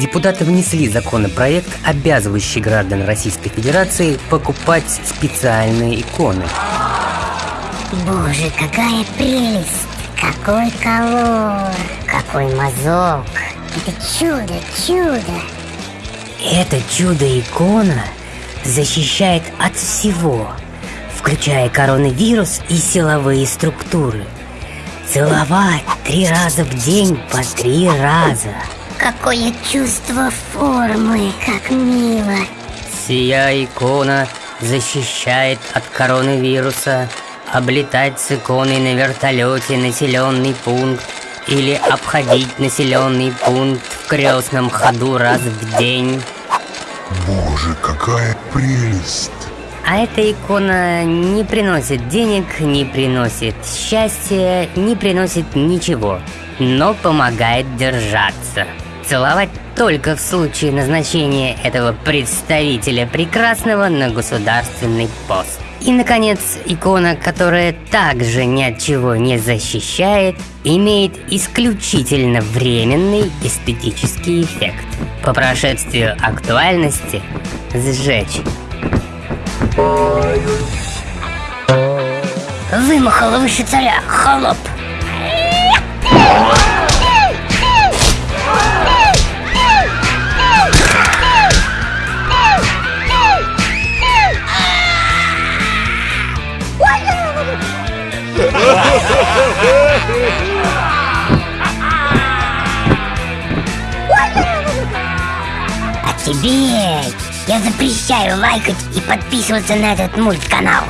депутаты внесли законопроект, обязывающий граждан Российской Федерации покупать специальные иконы. Боже, какая прелесть! Какой колор! Какой мазок! Это чудо, чудо! Это чудо-икона защищает от всего, включая коронавирус и силовые структуры. Целовать три раза в день по три раза. Какое чувство формы, как мило! Сия икона защищает от коронавируса облетать с иконой на вертолете населенный пункт или обходить населенный пункт в крестном ходу раз в день. Боже, какая прелесть! А эта икона не приносит денег, не приносит счастья, не приносит ничего, но помогает держаться. Целовать только в случае назначения этого представителя прекрасного на государственный пост. И, наконец, икона, которая также ни от чего не защищает, имеет исключительно временный эстетический эффект. По прошествию актуальности сжечь. Вымахала выше царя, холоп! А я запрещаю лайкать и подписываться на этот мультканал.